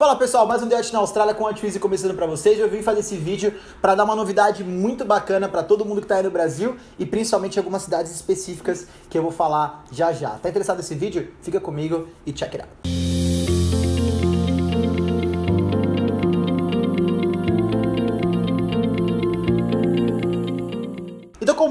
Fala pessoal, mais um Diet na Austrália com a Twizy começando para vocês. Eu vim fazer esse vídeo para dar uma novidade muito bacana para todo mundo que está aí no Brasil e principalmente algumas cidades específicas que eu vou falar já já. Tá interessado nesse vídeo? Fica comigo e check it out.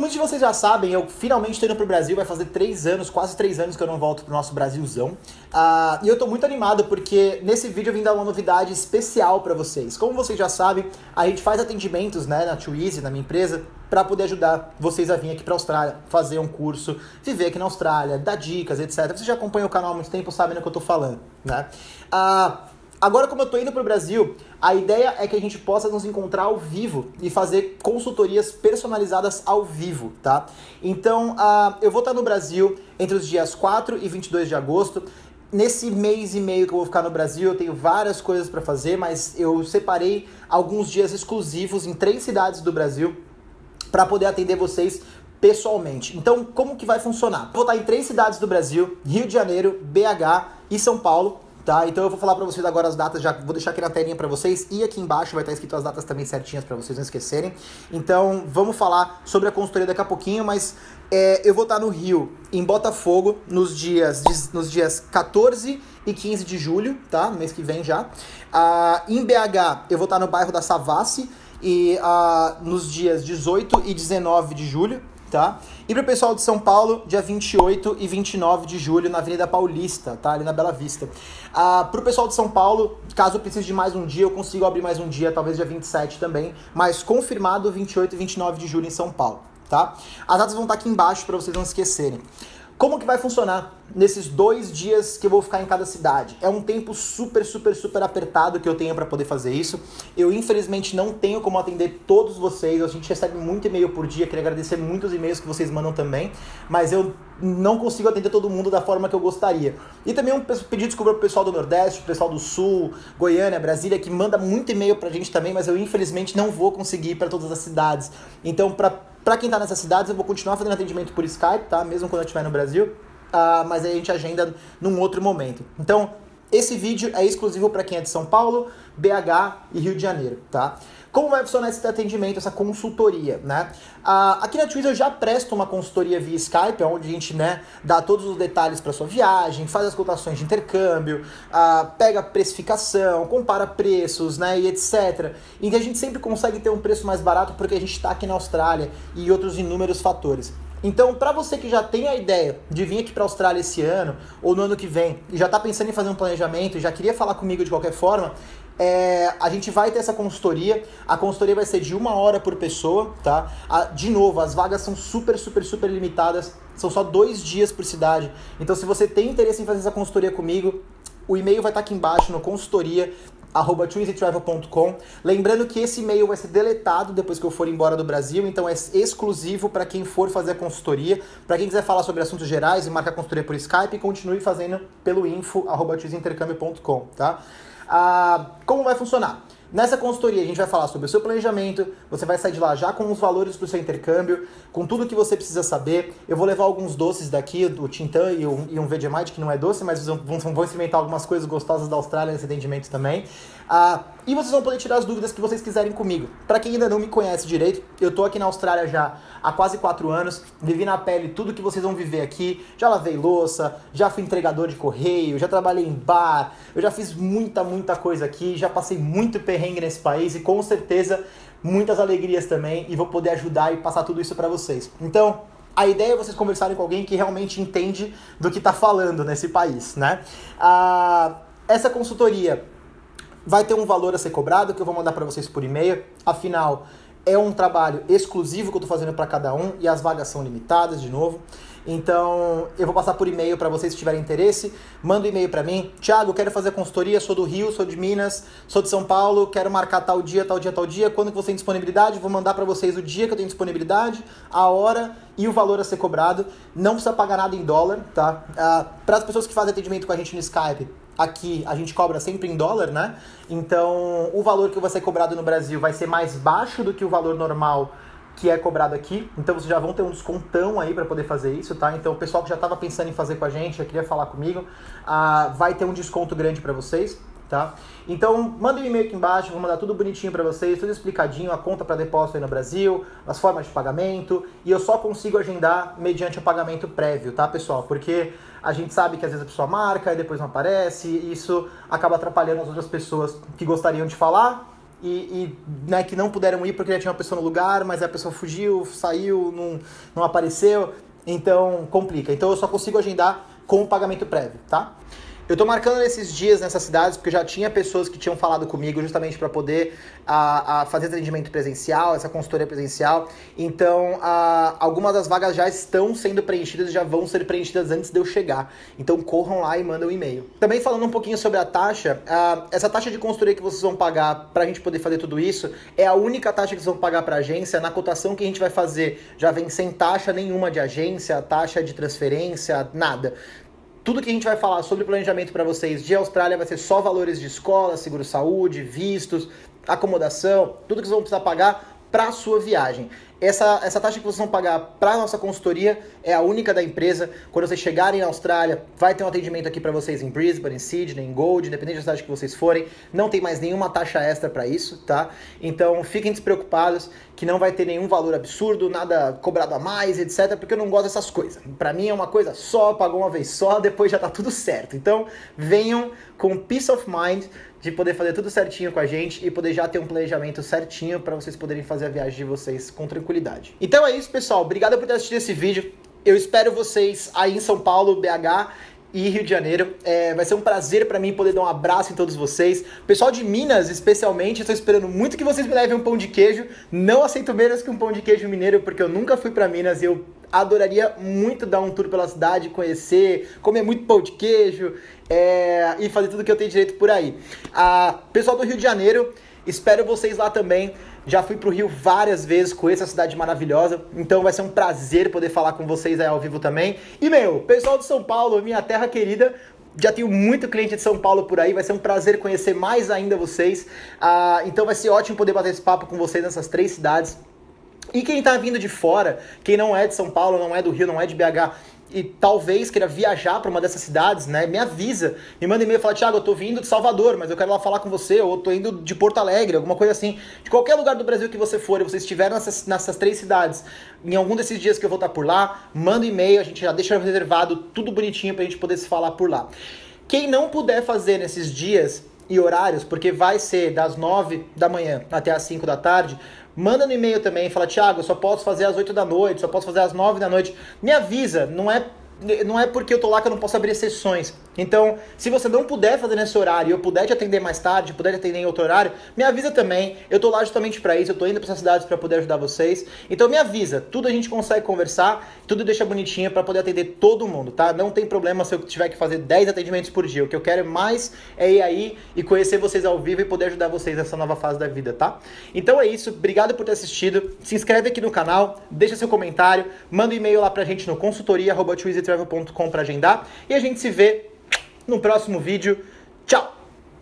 Muitos de vocês já sabem, eu finalmente estou indo para o Brasil, vai fazer três anos, quase três anos que eu não volto para o nosso Brasilzão. Uh, e eu estou muito animado porque nesse vídeo eu vim dar uma novidade especial para vocês. Como vocês já sabem, a gente faz atendimentos né, na Twizy, na minha empresa, para poder ajudar vocês a vir aqui para a Austrália, fazer um curso, viver aqui na Austrália, dar dicas, etc. Vocês já acompanham o canal há muito tempo, sabem do que eu estou falando, né? Uh, Agora, como eu tô indo pro Brasil, a ideia é que a gente possa nos encontrar ao vivo e fazer consultorias personalizadas ao vivo, tá? Então, uh, eu vou estar no Brasil entre os dias 4 e 22 de agosto. Nesse mês e meio que eu vou ficar no Brasil, eu tenho várias coisas para fazer, mas eu separei alguns dias exclusivos em três cidades do Brasil para poder atender vocês pessoalmente. Então, como que vai funcionar? Vou estar em três cidades do Brasil: Rio de Janeiro, BH e São Paulo tá? Então eu vou falar para vocês agora as datas, já vou deixar aqui na telinha para vocês e aqui embaixo vai estar escrito as datas também certinhas para vocês não esquecerem. Então vamos falar sobre a consultoria daqui a pouquinho, mas é, eu vou estar no Rio, em Botafogo, nos dias, nos dias 14 e 15 de julho, tá? No mês que vem já. Ah, em BH eu vou estar no bairro da Savassi e ah, nos dias 18 e 19 de julho tá? E para o pessoal de São Paulo, dia 28 e 29 de julho, na Avenida Paulista, tá? Ali na Bela Vista. Ah, para o pessoal de São Paulo, caso eu precise de mais um dia, eu consigo abrir mais um dia, talvez dia 27 também, mas confirmado 28 e 29 de julho em São Paulo, tá? As datas vão estar aqui embaixo para vocês não esquecerem. Como que vai funcionar nesses dois dias que eu vou ficar em cada cidade? É um tempo super, super, super apertado que eu tenho para poder fazer isso. Eu, infelizmente, não tenho como atender todos vocês. A gente recebe muito e-mail por dia. Queria agradecer muitos e-mails que vocês mandam também. Mas eu não consigo atender todo mundo da forma que eu gostaria. E também um pedido desculpa pro pessoal do Nordeste, pessoal do Sul, Goiânia, Brasília, que manda muito e-mail pra gente também, mas eu, infelizmente, não vou conseguir ir para todas as cidades. Então, para para quem tá nessas cidades, eu vou continuar fazendo atendimento por Skype, tá? Mesmo quando eu estiver no Brasil. Uh, mas aí a gente agenda num outro momento. Então, esse vídeo é exclusivo para quem é de São Paulo, BH e Rio de Janeiro, tá? Como vai funcionar esse atendimento, essa consultoria, né? Ah, aqui na Twitter eu já presto uma consultoria via Skype, onde a gente, né, dá todos os detalhes para sua viagem, faz as cotações de intercâmbio, ah, pega precificação, compara preços, né, e etc. E a gente sempre consegue ter um preço mais barato porque a gente está aqui na Austrália e outros inúmeros fatores. Então, para você que já tem a ideia de vir aqui para a Austrália esse ano ou no ano que vem e já está pensando em fazer um planejamento e já queria falar comigo de qualquer forma, é, a gente vai ter essa consultoria. A consultoria vai ser de uma hora por pessoa, tá? A, de novo, as vagas são super, super, super limitadas. São só dois dias por cidade. Então, se você tem interesse em fazer essa consultoria comigo, o e-mail vai estar aqui embaixo no consultoria arroba Lembrando que esse e-mail vai ser deletado depois que eu for embora do Brasil, então é exclusivo para quem for fazer a consultoria. Para quem quiser falar sobre assuntos gerais e marcar consultoria por Skype, continue fazendo pelo info arroba tá? Ah, como vai funcionar? Nessa consultoria a gente vai falar sobre o seu planejamento, você vai sair de lá já com os valores para o seu intercâmbio, com tudo que você precisa saber. Eu vou levar alguns doces daqui, do Tintan e um, e um Vegemite, que não é doce, mas vão, vão experimentar algumas coisas gostosas da Austrália nesse atendimento também. Ah, e vocês vão poder tirar as dúvidas que vocês quiserem comigo. Para quem ainda não me conhece direito, eu tô aqui na Austrália já há quase 4 anos, vivi na pele tudo que vocês vão viver aqui. Já lavei louça, já fui entregador de correio, já trabalhei em bar, eu já fiz muita, muita coisa aqui, já passei muito perrengue nesse país e com certeza muitas alegrias também e vou poder ajudar e passar tudo isso para vocês. Então, a ideia é vocês conversarem com alguém que realmente entende do que está falando nesse país, né? Ah, essa consultoria vai ter um valor a ser cobrado que eu vou mandar para vocês por e-mail. Afinal, é um trabalho exclusivo que eu estou fazendo para cada um e as vagas são limitadas de novo. Então, eu vou passar por e-mail para vocês que tiverem interesse. Manda um e-mail para mim. Tiago, quero fazer consultoria, sou do Rio, sou de Minas, sou de São Paulo, quero marcar tal dia, tal dia, tal dia. Quando que você tem disponibilidade? Vou mandar para vocês o dia que eu tenho disponibilidade, a hora e o valor a ser cobrado. Não precisa pagar nada em dólar, tá? Ah, para as pessoas que fazem atendimento com a gente no Skype, aqui a gente cobra sempre em dólar, né? Então, o valor que vai ser cobrado no Brasil vai ser mais baixo do que o valor normal que é cobrado aqui. Então vocês já vão ter um descontão aí para poder fazer isso, tá? Então o pessoal que já estava pensando em fazer com a gente, já queria falar comigo, uh, vai ter um desconto grande para vocês, tá? Então, manda um e-mail aqui embaixo, vou mandar tudo bonitinho para vocês, tudo explicadinho, a conta para depósito aí no Brasil, as formas de pagamento, e eu só consigo agendar mediante o pagamento prévio, tá, pessoal? Porque a gente sabe que às vezes a pessoa marca e depois não aparece, e isso acaba atrapalhando as outras pessoas que gostariam de falar e, e né, que não puderam ir porque já tinha uma pessoa no lugar, mas a pessoa fugiu, saiu, não, não apareceu, então complica. Então eu só consigo agendar com o pagamento prévio, tá? Eu tô marcando esses dias nessas cidades porque já tinha pessoas que tinham falado comigo justamente para poder a, a, fazer atendimento presencial, essa consultoria presencial. Então, a, algumas das vagas já estão sendo preenchidas já vão ser preenchidas antes de eu chegar. Então, corram lá e mandem um e-mail. Também falando um pouquinho sobre a taxa, a, essa taxa de consultoria que vocês vão pagar para a gente poder fazer tudo isso é a única taxa que vocês vão pagar para a agência. Na cotação que a gente vai fazer já vem sem taxa nenhuma de agência, taxa de transferência, nada. Tudo que a gente vai falar sobre planejamento para vocês de Austrália vai ser só valores de escola, seguro-saúde, vistos, acomodação, tudo que vocês vão precisar pagar para a sua viagem. Essa, essa taxa que vocês vão pagar para a nossa consultoria é a única da empresa. Quando vocês chegarem na Austrália, vai ter um atendimento aqui para vocês em Brisbane, em Sydney, em Gold, independente da cidade que vocês forem. Não tem mais nenhuma taxa extra para isso, tá? Então fiquem despreocupados que não vai ter nenhum valor absurdo, nada cobrado a mais, etc. Porque eu não gosto dessas coisas. Para mim é uma coisa só, pagou uma vez só, depois já tá tudo certo. Então venham com peace of mind de poder fazer tudo certinho com a gente e poder já ter um planejamento certinho para vocês poderem fazer a viagem de vocês com tranquilidade. Então é isso, pessoal. Obrigado por ter assistido esse vídeo. Eu espero vocês aí em São Paulo, BH e Rio de Janeiro. É, vai ser um prazer para mim poder dar um abraço em todos vocês. Pessoal de Minas, especialmente, estou esperando muito que vocês me levem um pão de queijo. Não aceito menos que um pão de queijo mineiro, porque eu nunca fui para Minas e eu adoraria muito dar um tour pela cidade, conhecer, comer muito pão de queijo é, e fazer tudo que eu tenho direito por aí. Ah, pessoal do Rio de Janeiro, espero vocês lá também. Já fui pro Rio várias vezes, conheço a cidade maravilhosa, então vai ser um prazer poder falar com vocês aí ao vivo também. E meu, pessoal de São Paulo, minha terra querida, já tenho muito cliente de São Paulo por aí, vai ser um prazer conhecer mais ainda vocês. Ah, então vai ser ótimo poder bater esse papo com vocês nessas três cidades. E quem está vindo de fora, quem não é de São Paulo, não é do Rio, não é de BH, e talvez queira viajar para uma dessas cidades, né? Me avisa, me manda e-mail e fala, Thiago, eu tô vindo de Salvador, mas eu quero lá falar com você, ou eu tô indo de Porto Alegre, alguma coisa assim. De qualquer lugar do Brasil que você for e você estiver nessas, nessas três cidades, em algum desses dias que eu vou estar por lá, manda e-mail, a gente já deixa reservado tudo bonitinho pra gente poder se falar por lá. Quem não puder fazer nesses dias e horários, porque vai ser das 9 da manhã até as 5 da tarde, Manda no e-mail também, fala, Thiago, só posso fazer às 8 da noite, só posso fazer às 9 da noite. Me avisa, não é não é porque eu tô lá que eu não posso abrir sessões. Então, se você não puder fazer nesse horário eu puder te atender mais tarde, puder te atender em outro horário, me avisa também. Eu tô lá justamente para isso, eu tô indo para essas cidades para poder ajudar vocês. Então me avisa, tudo a gente consegue conversar, tudo deixa bonitinho para poder atender todo mundo, tá? Não tem problema se eu tiver que fazer 10 atendimentos por dia. O que eu quero mais é ir aí e conhecer vocês ao vivo e poder ajudar vocês nessa nova fase da vida, tá? Então é isso, obrigado por ter assistido. Se inscreve aqui no canal, deixa seu comentário, manda um e-mail lá pra gente no consultoria@twizytravel.com para agendar e a gente se vê no próximo vídeo. Tchau!